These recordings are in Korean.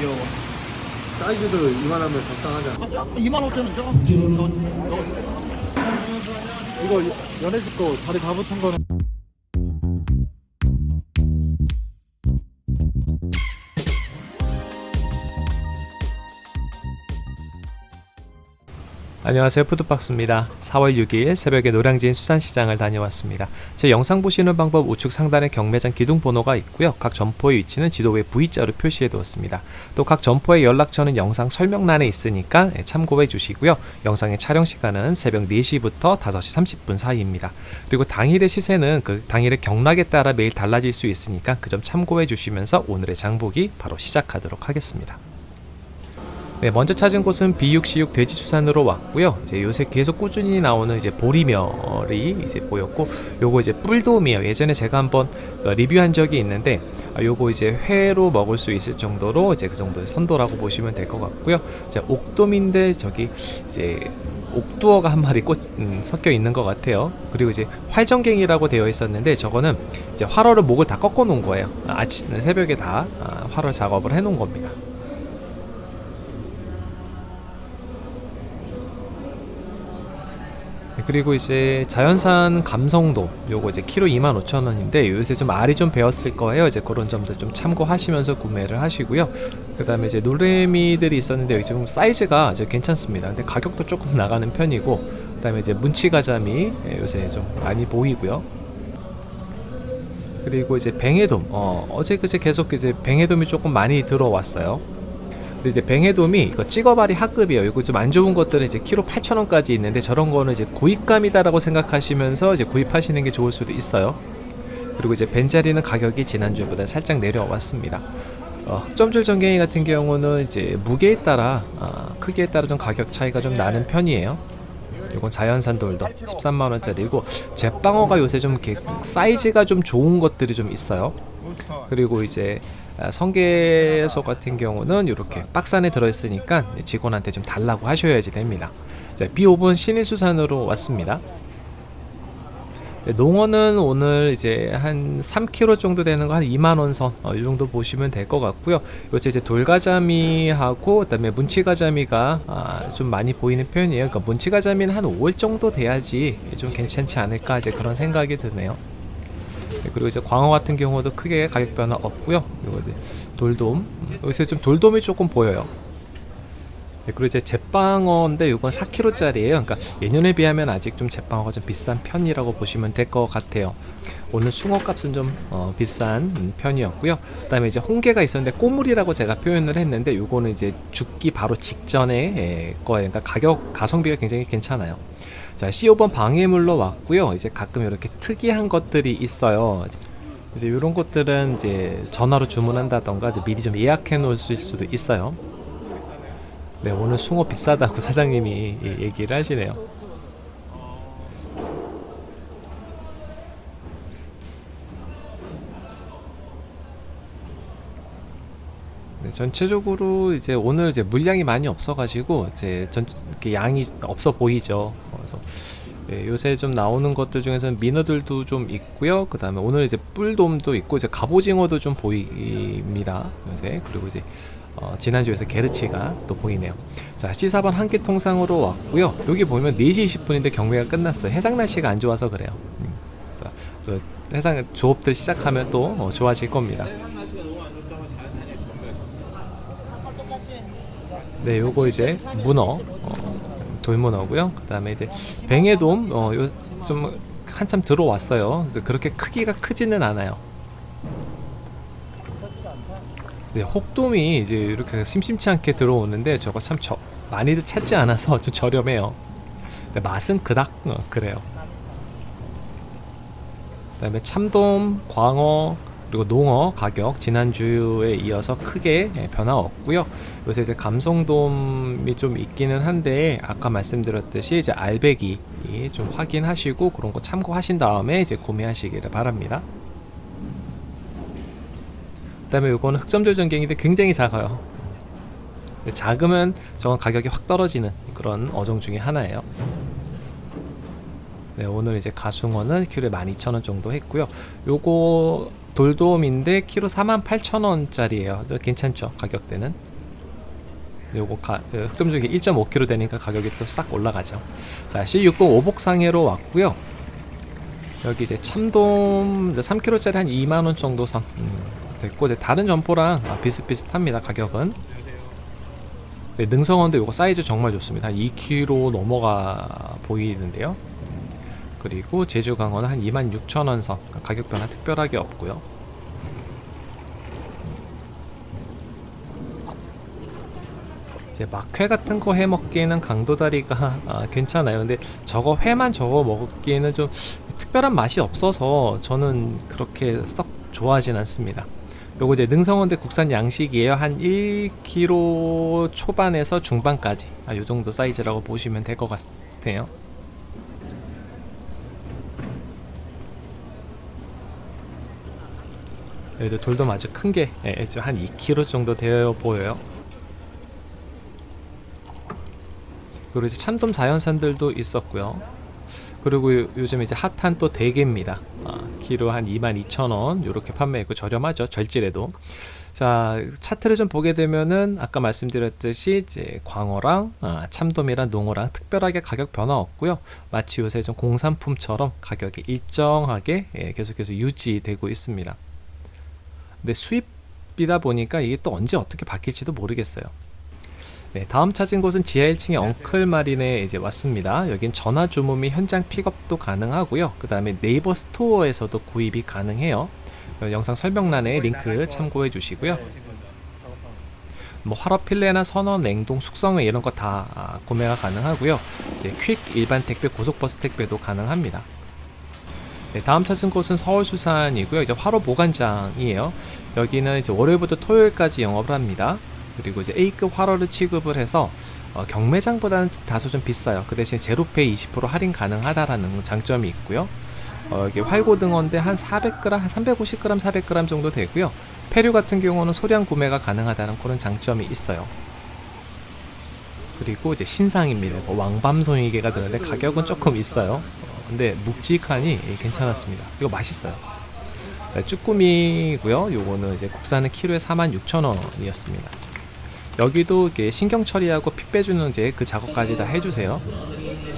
귀여워. 사이즈도 이만하면 적당하잖아. 야, 2만 5천 원 줘. 너, 너. 이거 연애집 거 다리 다 붙은 거는 안녕하세요. 푸드박스입니다. 4월 6일 새벽에 노량진 수산시장을 다녀왔습니다. 제 영상 보시는 방법 우측 상단에 경매장 기둥 번호가 있고요. 각 점포의 위치는 지도에 V자로 표시해 두었습니다. 또 각 점포의 연락처는 영상 설명란에 있으니까 예, 참고해 주시고요. 영상의 촬영 시간은 새벽 4시부터 5시 30분 사이입니다. 그리고 당일의 시세는 그 당일의 경락에 따라 매일 달라질 수 있으니까 그 점 참고해 주시면서 오늘의 장보기 바로 시작하도록 하겠습니다 네, 먼저 찾은 곳은 비육시육 돼지수산으로 왔고요. 이제 요새 계속 꾸준히 나오는 이제 보리멸이 이제 보였고, 요거 이제 뿔돔이에요. 예전에 제가 한번 어, 리뷰한 적이 있는데, 아, 요거 이제 회로 먹을 수 있을 정도로 이제 그 정도의 선도라고 보시면 될 것 같고요. 이제 옥돔인데 저기 이제 옥두어가 한 마리 꽂, 음, 섞여 있는 것 같아요. 그리고 이제 활정갱이라고 되어 있었는데 저거는 이제 활어를 목을 다 꺾어 놓은 거예요. 아, 아침 새벽에 다 아, 활어 작업을 해 놓은 겁니다. 그리고 이제 자연산 감성돔 요거 이제 키로 25,000원인데 요새 좀 알이 좀 배었을 거예요. 이제 그런 점들 좀 참고하시면서 구매를 하시고요. 그 다음에 이제 노래미들이 있었는데 여기 지금 사이즈가 아주 괜찮습니다. 근데 가격도 조금 나가는 편이고 그 다음에 이제 문치가자미 예, 요새 좀 많이 보이고요. 그리고 이제 뱅에돔 어, 어제 그제 계속 이제 뱅에돔이 조금 많이 들어왔어요 근데 이제 뱅에돔이 이거 찍어발이 하급이에요. 이거 좀 안 좋은 것들은 이제 키로 8,000원까지 있는데 저런 거는 이제 구입감이다라고 생각하시면서 이제 구입하시는 게 좋을 수도 있어요. 그리고 이제 벤자리는 가격이 지난주보다 살짝 내려왔습니다. 어, 흑점줄 전갱이 같은 경우는 이제 무게에 따라 아, 크기에 따라 좀 가격 차이가 좀 나는 편이에요. 이건 자연산 돌도 13만 원짜리고 제빵어가 요새 좀 이렇게 사이즈가 좀 좋은 것들이 좀 있어요. 그리고 이제 아, 성게소 같은 경우는 이렇게 박스 안에 들어있으니까 직원한테 좀 달라고 하셔야지 됩니다. 자, B5번 신일수산으로 왔습니다. 네, 농어는 오늘 이제 한 3kg 정도 되는 거 한 2만 원 선, 어, 이 정도 보시면 될 것 같고요. 요새 이제 돌가자미하고 그다음에 문치가자미가 아, 좀 많이 보이는 편이에요. 그러니까 문치가자미는 한 5월 정도 돼야지 좀 괜찮지 않을까 이제 그런 생각이 드네요. 네, 그리고 이제 광어 같은 경우도 크게 가격 변화 없고요. 이거 이제 돌돔 여기서 좀 돌돔이 조금 보여요. 네, 그리고 이제 제빵어인데 이건 4kg짜리예요. 그러니까 예년에 비하면 아직 좀 제빵어가 좀 비싼 편이라고 보시면 될 것 같아요. 오늘 숭어 값은 좀 어, 비싼 편이었고요. 그 다음에 이제 홍게가 있었는데 꼬물이라고 제가 표현을 했는데 이거는 이제 죽기 바로 직전에 예, 거예요. 그러니까 가격 가성비가 굉장히 괜찮아요. 자, C5번 방해물로 왔고요. 이제 가끔 이렇게 특이한 것들이 있어요. 이제 이런 것들은 이제 전화로 주문한다던가 이제 미리 좀 예약해 놓으실 수도 있어요. 네, 오늘 숭어 비싸다고 사장님이 예- 얘기를 하시네요. 네, 전체적으로 이제 오늘 이제 물량이 많이 없어 가지고 이제 전 양이 없어 보이죠. 그래서 예, 요새 좀 나오는 것들 중에서는 민어들도 좀 있고요. 그 다음에 오늘 이제 뿔돔도 있고 이제 갑오징어도 좀 보입니다. 요새 그리고 이제 어, 지난주에서 게르치가 또 보이네요. 자, C4번 한끼 통상으로 왔고요. 여기 보면 4시 20분인데 경매가 끝났어요. 해상 날씨가 안 좋아서 그래요. 음. 자, 저 해상 조업들 시작하면 또 어, 좋아질 겁니다. 네, 요거 이제 문어, 어, 돌문어고요. 그 다음에 이제 뱅에돔, 어, 요 좀 한참 들어왔어요. 그래서 그렇게 크기가 크지는 않아요. 네, 혹돔이 이제 이렇게 심심치 않게 들어오는데 저거 참 저, 많이들 찾지 않아서 좀 저렴해요. 근데 맛은 그닥 어, 그래요. 그 다음에 참돔, 광어 그리고 농어 가격 지난주에 이어서 크게 예, 변화 없고요. 요새 이제 감성돔이 좀 있기는 한데 아까 말씀드렸듯이 이제 알배기 좀 확인하시고 그런 거 참고하신 다음에 이제 구매하시기를 바랍니다. 그 다음에 요거는 흑점절 전갱인데 굉장히 작아요. 작으면 저건 가격이 확 떨어지는 그런 어종 중에 하나예요. 네, 오늘 이제 가숭어는 키로에 12,000원 정도 했고요. 요거 돌돔인데 키로 48,000원짜리예요. 괜찮죠? 가격대는. 요거 가, 어, 흑점적이 1.5kg 되니까 가격이 또 싹 올라가죠. 자, C60 오복상해로 왔고요. 여기 이제 참돔 3kg짜리 한 2만 원 정도 선 음, 됐고 이제 다른 점포랑 아, 비슷비슷합니다. 가격은. 네, 능성원도 요거 사이즈 정말 좋습니다. 한 2kg 넘어가 보이는데요. 그리고 제주 강원은 한 26,000원 선 가격 변화 특별하게 없고요. 이제 막회 같은 거 해 먹기에는 강도다리가 아, 괜찮아요. 근데 저거 회만 저거 먹기에는 좀 특별한 맛이 없어서 저는 그렇게 썩 좋아하진 않습니다. 요거 이제 능성원대 국산 양식이에요. 한 1kg 초반에서 중반까지 아, 요 정도 사이즈라고 보시면 될 것 같아요. 여기도 돌돔 아주 큰게 예, 한 2kg 정도 되어 보여요. 그리고 이제 참돔 자연산들도 있었고요. 그리고 요- 요즘 이제 핫한 또 대게입니다. 아, 키로 한 22,000원 이렇게 판매했고 저렴하죠. 절질에도. 자 차트를 좀 보게 되면은 아까 말씀드렸듯이 이제 광어랑 아, 참돔이랑 농어랑 특별하게 가격 변화 없고요. 마치 요새 좀 공산품처럼 가격이 일정하게 예, 계속해서 유지되고 있습니다. 근데 수입이다 보니까 이게 또 언제 어떻게 바뀔지도 모르겠어요. 네, 다음 찾은 곳은 지하 1층의 엉클 마린에 이제 왔습니다. 여긴 전화 주문 및 현장 픽업도 가능하고요. 그 다음에 네이버 스토어에서도 구입이 가능해요. 어, 영상 설명란에 링크 참고해 주시고요. 뭐 화로 필레나 선원, 냉동, 숙성회 이런 거 다 구매가 가능하고요. 이제 퀵 일반 택배, 고속버스 택배도 가능합니다. 네, 다음 찾은 곳은 서울수산이고요. 이제 화로 보관장이에요. 여기는 이제 월요일부터 토요일까지 영업을 합니다. 그리고 이제 A급 화로를 취급을 해서 어, 경매장보다는 다소 좀 비싸요. 그 대신 제로페이 20% 할인 가능하다라는 장점이 있고요. 어, 여기 활고등어인데 한 400g, 한 350g, 400g 정도 되고요. 폐류 같은 경우는 소량 구매가 가능하다는 그런 장점이 있어요. 그리고 이제 신상입니다. 뭐 왕밤송이개가 되는데 가격은 조금 있어요. 어, 근데 묵직하니 괜찮았습니다. 이거 맛있어요. 네, 쭈꾸미고요. 요거는 이제 국산은 키로에 46,000원이었습니다. 여기도 이게 신경 처리하고 피 빼주는 이제 그 작업까지 다 해주세요.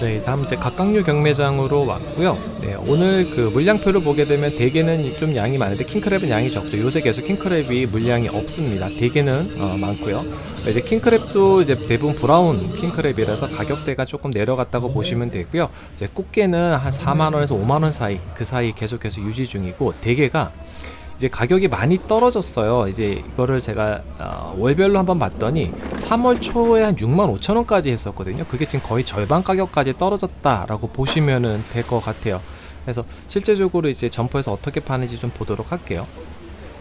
네, 다음 이제 각각류 경매장으로 왔고요. 네, 오늘 그 물량표를 보게 되면 대게는 좀 양이 많은데 킹크랩은 양이 적죠. 요새 계속 킹크랩이 물량이 없습니다. 대게는 어, 많고요. 네, 이제 킹크랩도 이제 대부분 브라운 킹크랩이라서 가격대가 조금 내려갔다고 보시면 되고요. 이제 꽃게는 한 4만 원에서 5만 원 사이 그 사이 계속해서 유지 중이고 대게가 이제 가격이 많이 떨어졌어요. 이제 이거를 제가 어, 월별로 한번 봤더니 3월 초에 한 6만 5천 원까지 했었거든요. 그게 지금 거의 절반 가격까지 떨어졌다라고 보시면은 될 것 같아요. 그래서 실제적으로 이제 점포에서 어떻게 파는지 좀 보도록 할게요.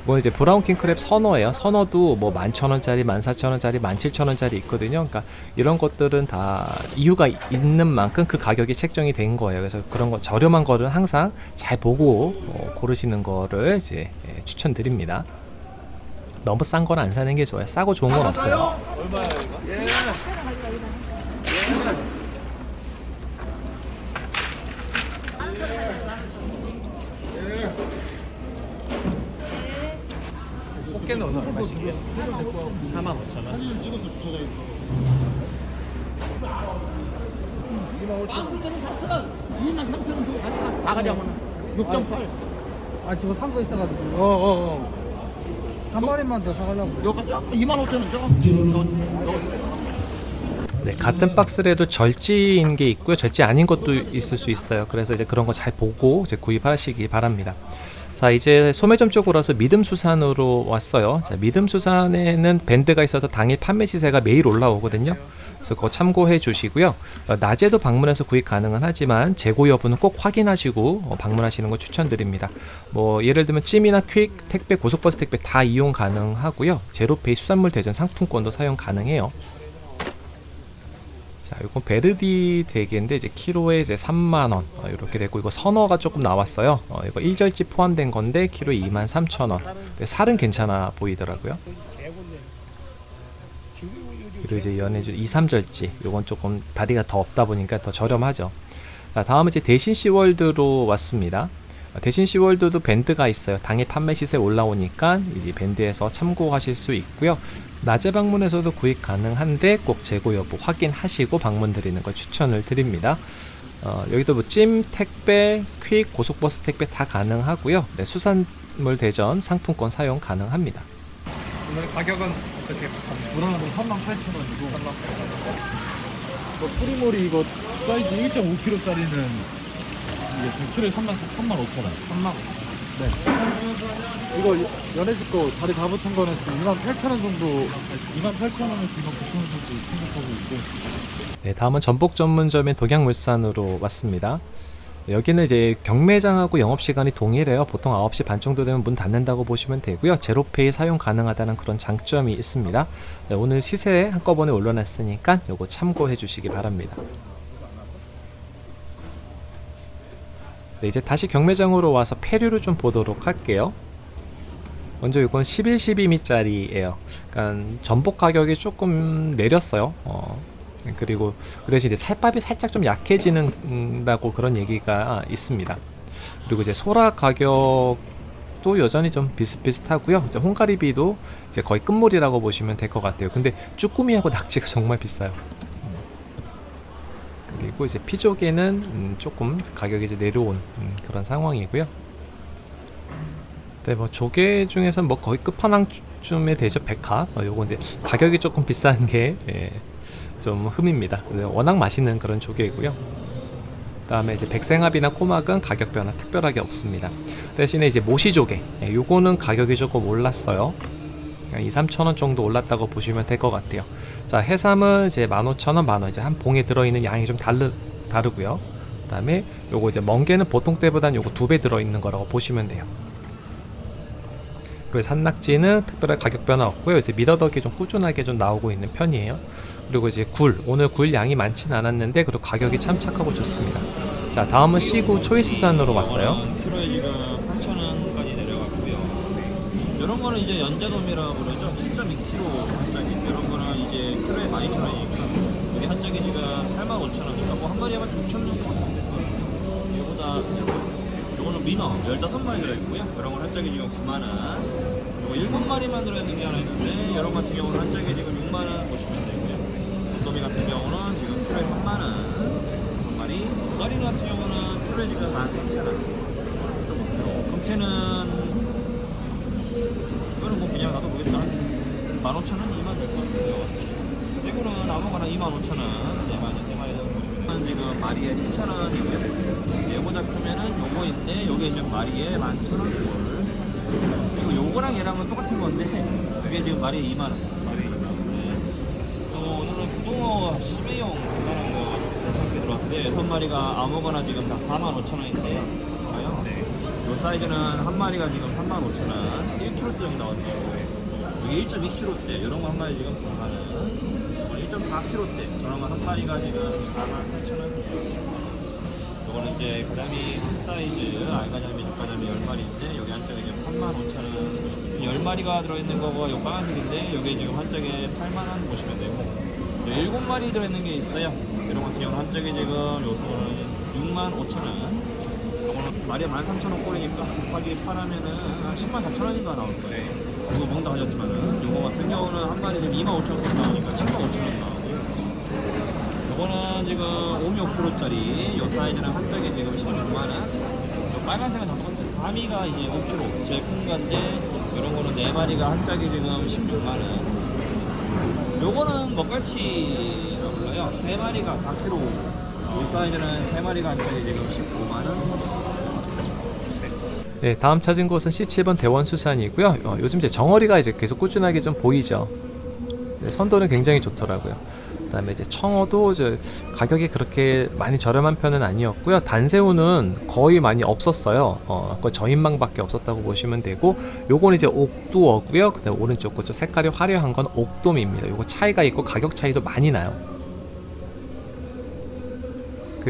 뭐 이제 브라운 킹크랩 선어예요. 선어도 뭐 11,000원짜리, 14,000원짜리, 17,000원짜리 있거든요. 그러니까 이런 것들은 다 이유가 있는 만큼 그 가격이 책정이 된 거예요. 그래서 그런 거 저렴한 거를 항상 잘 보고 어, 고르시는 거를 이제 예, 추천드립니다. 너무 싼 건 안 사는 게 좋아요. 싸고 좋은 건 없어요. 꽃게는 어느 얼마씩이에요? 4만 5천 원. 사진을 찍어서 돼. 2만 5천 만 9천 원 샀어. 2만 3천 원 주고 가져가. 다 가져가면 6.8. 아 저거 산 거 있어가지고 어어 어. 한 마리만 더 사가려고. 가져가. 2만 5천 원 줘. 너, 너. 네, 같은 박스라도 절지인 게 있고요. 절지 아닌 것도 있을 수 있어요. 그래서 이제 그런 거 잘 보고 이제 구입하시기 바랍니다. 자, 이제 소매점 쪽으로 와서 믿음수산으로 왔어요. 자, 믿음수산에는 밴드가 있어서 당일 판매 시세가 매일 올라오거든요. 그래서 그거 참고해 주시고요. 어, 낮에도 방문해서 구입 가능은 하지만 재고 여부는 꼭 확인하시고 어, 방문하시는 거 추천드립니다. 뭐 예를 들면 찜이나 퀵, 택배, 고속버스 택배 다 이용 가능하고요. 제로페이 수산물 대전 상품권도 사용 가능해요. 자, 이건 베르디 대게인데 이제 키로에 이제 3만 원 어, 이렇게 되고 이거 선어가 조금 나왔어요. 어, 이거 1절지 포함된 건데 키로에 2만 3천 원. 근데 살은 괜찮아 보이더라고요. 그리고 이제 연해주 2, 3절지 요건 조금 다리가 더 없다 보니까 더 저렴하죠. 자, 다음은 이제 대신 시월드로 왔습니다. 어, 대신 시월드도 밴드가 있어요. 당일 판매 시세 올라오니까 이제 밴드에서 참고하실 수 있고요. 낮에 방문해서도 구입 가능한데 꼭 재고 여부 확인하시고 방문 드리는 걸 추천을 드립니다. 어, 여기도 뭐 찜, 택배, 퀵, 고속버스 택배 다 가능하고요. 네, 수산물 대전 상품권 사용 가능합니다. 오늘 가격은 어떻게 무난하고 38,000원이고 38,000원 뭐 뿌리머리 이거 사이즈 1.5kg짜리는 이게 지금 키로에 3만 35,000원 3만 네 이거 연해질 거 다리 다 붙은 거는 지금 2만 8,000원 정도 2만 8,000원을 지금 9,000원 정도 생각하고 있고 네, 다음은 전복 전문점인 독양물산으로 왔습니다. 여기는 이제 경매장하고 영업시간이 동일해요. 보통 9시 반 정도 되면 문 닫는다고 보시면 되고요. 제로페이 사용 가능하다는 그런 장점이 있습니다. 네, 오늘 시세 한꺼번에 올려놨으니까 요거 참고해 주시기 바랍니다. 네, 이제 다시 경매장으로 와서 폐류를 좀 보도록 할게요. 먼저 이건 11, 12미짜리예요. 그러니까 전복 가격이 조금 내렸어요. 어, 그리고 그 대신 살밥이 살짝 좀 약해지는다고 그런 얘기가 있습니다. 그리고 이제 소라 가격도 여전히 좀 비슷비슷하고요. 이제 홍가리비도 이제 거의 끝물이라고 보시면 될 것 같아요. 근데 쭈꾸미하고 낙지가 정말 비싸요. 그리고 이제 피조개는 음, 조금 가격이 이제 내려온 음, 그런 상황이고요. 네, 뭐 조개 중에서 뭐 거의 끝판왕쯤에 되죠. 백화. 어, 요거 이제 가격이 조금 비싼 게 예, 좀 흠입니다. 네, 워낙 맛있는 그런 조개이고요. 그다음에 이제 백생합이나 꼬막은 가격 변화 특별하게 없습니다. 대신에 이제 모시조개, 예, 요거는 가격이 조금 올랐어요. 2, 3천 원 정도 올랐다고 보시면 될 것 같아요. 자, 해삼은 이제 15,000원, 만원 이제 한 봉에 들어있는 양이 좀 다르 다르고요. 그 다음에 요거 이제 멍게는 보통 때보다는 요거 두 배 들어있는 거라고 보시면 돼요. 그리고 산낙지는 특별한 가격 변화 없고요. 이제 미더덕이 좀 꾸준하게 좀 나오고 있는 편이에요. 그리고 이제 굴 오늘 굴 양이 많진 않았는데 그리고 가격이 참 착하고 좋습니다. 자 다음은 시구 초이스산으로 왔어요. 키로에 지금 8,000원까지 내려갔고요. 이런 거는 이제 연자돔이라고 그러죠. 7.2kg 한 짝이. 이런 거는 이제 키로에 12,000원이니까 이게 한 짝이 지금 85,000원이니까 뭐 한 마리에 16,000원 정도 이거보다 요거는 민어 15마리 들어있고요. 이런 건한 짝이 지금 9만원. 요거 7마리만 들어있는 게 하나 있는데 이런 같은 경우는 한 짝에 지금 6만원 보시면 되고요. 도미 같은 경우는 지금 키로에 3만원 한 마리. 썰인 같은 경우는 키로에 지금 13,000원. 좀 금태는 뭐 그냥 놔도 모르겠다. 15,000원, 2만 될것 같은데요. 이거는 아무거나 25,000원. 네 마리 정도 보시면. 지금 마리에 7,000원이고요. 얘보다 크면은 요거인데 요게 지금 마리에 11,000원 꼴. 그리고 요거랑 얘랑은 똑같은 건데 그게 지금 마리에 2만 원. 마리에 2만 원. 네. 어, 오늘은 구동어 12용 간단한 거 괜찮게 들어왔는데 여섯 마리가 아무거나 지금 다 4만 5천 원인데요. 요 사이즈는 한 마리가 지금 3만 5천 원, 1kg 정도 나왔네요. 이게 1.2kg대 이런 거 한 마리 지금 4만 원. 1.4kg대 저런 거 한 마리가 지금 4만 8천 원. 요거는 이제 큰 사이즈 알가자미, 죽가자미 10마리인데 여기 한 짝에 지금 3만 5천 원 보시면 돼요. 10마리가 들어있는 거고 요 빨간색인데 여기 지금 한 짝에 8만 원 보시면 되고 네, 7마리 들어있는 게 있어요. 이런 같은 경우는 한 짝에 지금 요소는 6만 5천 원. 요거는 마리에 13,000원 꼴이니까 곱하기 8하면은 한 10만 4천 원인가 나올 거예요. 이거 멍다 하셨지만은 요거 같은 경우는 한 마리 지금 2만 5천 원 나오니까 7만 5천 원 나오고요. 요거는 지금 5.5kg짜리 요 사이즈는 한 짝에 지금 16만 원. 요 빨간색은 다 똑같아요. 가미가 이제 5kg 제일 큰 건데 이런 거는 네 마리가 한 짝에 지금 16만 원. 요거는 먹갈치라고 불러요. 세 마리가 4kg. 요 사이즈는 세 마리가 한 짝에 지금 15만 원. 네, 다음 찾은 곳은 C7번 대원수산이고요. 어, 요즘 이제 정어리가 이제 계속 꾸준하게 좀 보이죠. 네, 선도는 굉장히 좋더라고요. 그다음에 이제 청어도 이제 가격이 그렇게 많이 저렴한 편은 아니었고요. 단새우는 거의 많이 없었어요. 어, 거의 저인망밖에 없었다고 보시면 되고, 요건 이제 옥두어고요. 그다음 오른쪽 거저 색깔이 화려한 건 옥돔입니다. 요거 차이가 있고 가격 차이도 많이 나요.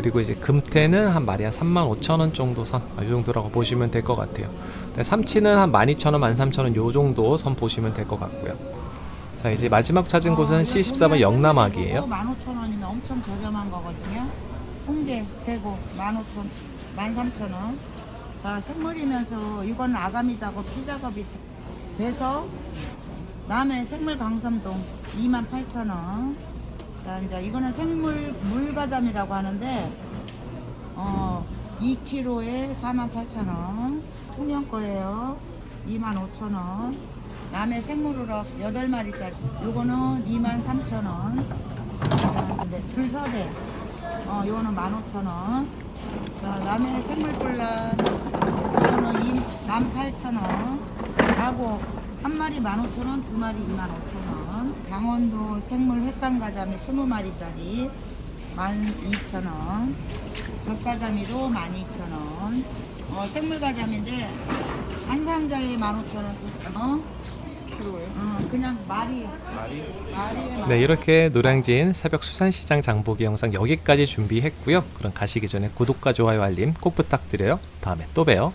그리고 이제 금태는 한 마리 한 35,000원 정도 선, 아, 요 정도라고 보시면 될 것 같아요. 네, 삼치는 한 12,000원, 13,000원 요 정도 선 보시면 될 것 같고요. 자, 이제 마지막 찾은 곳은 C14번 영남학이에요. 15,000원이면 엄청 저렴한 거거든요. 홍게 재고 15,000, 13,000원. 자, 생물이면서 이건 아가미 작업, 피 작업이 돼- 돼서 남해 생물 강섬동 28,000원. 자, 이제 이거는 생물 물가잠이라고 하는데 어, 2kg에 48,000원. 통영 거예요. 25,000원. 남해 생물우럭 8마리짜리. 요거는 23,000원. 근데 줄서대. 어, 요거는 15,000원. 자, 남해 생물볼라. 요거는 18,000원. 하고 한 마리 15,000원, 두 마리 25,000원. 강원도 생물 횟감가자미 20마리짜리 12,000원. 젖가자미도 12,000원. 어, 생물가자미인데 한 상자에 15,000원. 어? 어, 그냥 말이 네 이렇게 노량진 새벽 수산시장 장보기 영상 여기까지 준비했고요. 그럼 가시기 전에 구독과 좋아요 알림 꼭 부탁드려요. 다음에 또 봬요.